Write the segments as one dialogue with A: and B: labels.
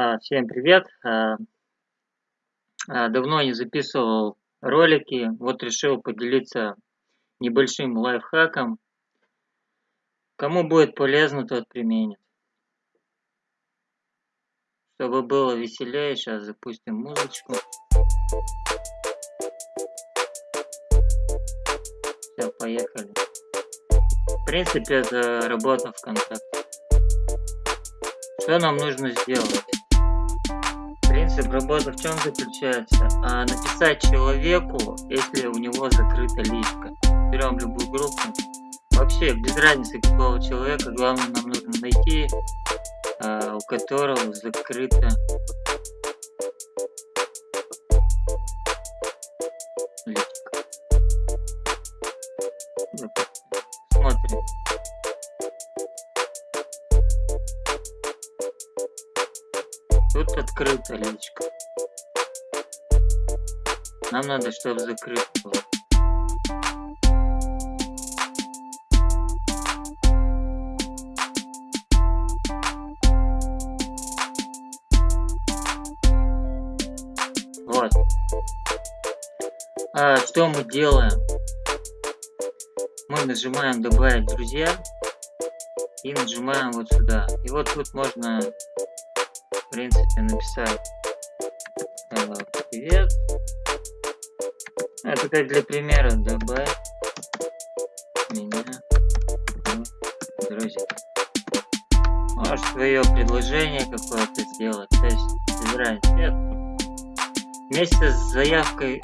A: А, всем привет! А, а, давно не записывал ролики, вот решил поделиться небольшим лайфхаком. Кому будет полезно, тот применит. Чтобы было веселее, сейчас запустим музычку. Все, поехали. В принципе, это работа ВКонтакте. Что нам нужно сделать? Принцип работы в чем заключается? А, написать человеку, если у него закрыта личка. Берем любую группу. Вообще, без разницы какого человека, главное нам нужно найти, а, у которого закрыта личка. Тут открыта личка. Нам надо, чтобы закрыто было. Вот. А, что мы делаем? Мы нажимаем добавить друзья и нажимаем вот сюда. И вот тут можно принципе, написать э, привет. Это как для примера, добавь меня в друзья. Можешь свое предложение какое-то сделать, то есть выбирай цвет. Вместе с заявкой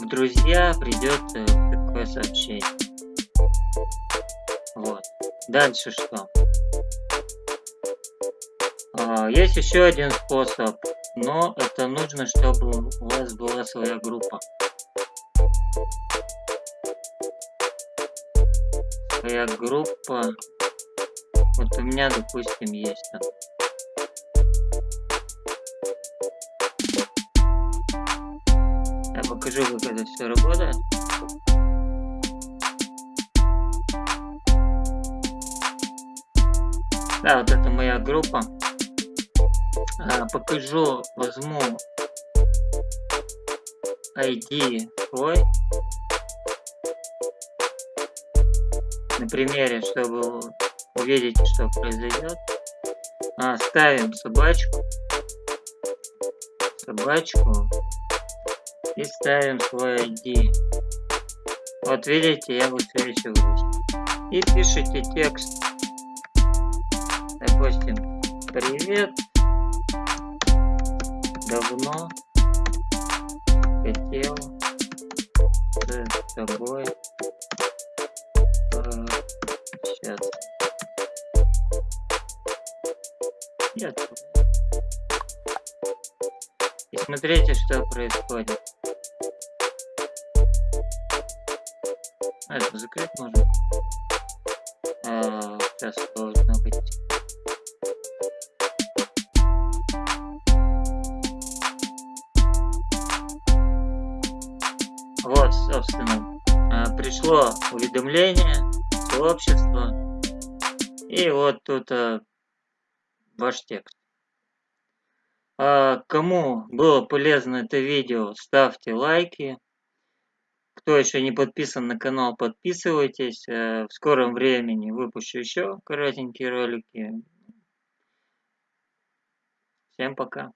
A: в друзья придет такое сообщение. Вот. Дальше что? А, есть еще один способ, но это нужно, чтобы у вас была своя группа. Своя группа. Вот у меня, допустим, есть там. Я покажу, как это все работает. Да, вот это моя группа. А, покажу, возьму ID свой на примере, чтобы увидеть, что произойдет. А, ставим собачку, собачку и ставим свой ID. Вот видите, я высвечиваюсь. И пишите текст. Допустим, привет давно хотел с тобой пообщаться. Нет. И смотрите, что происходит. А, это закрыть можно? А, сейчас должно быть. Собственно, а, пришло уведомление, сообщество, и вот тут а, ваш текст. А кому было полезно это видео, ставьте лайки. Кто еще не подписан на канал, подписывайтесь. В скором времени выпущу еще коротенькие ролики. Всем пока.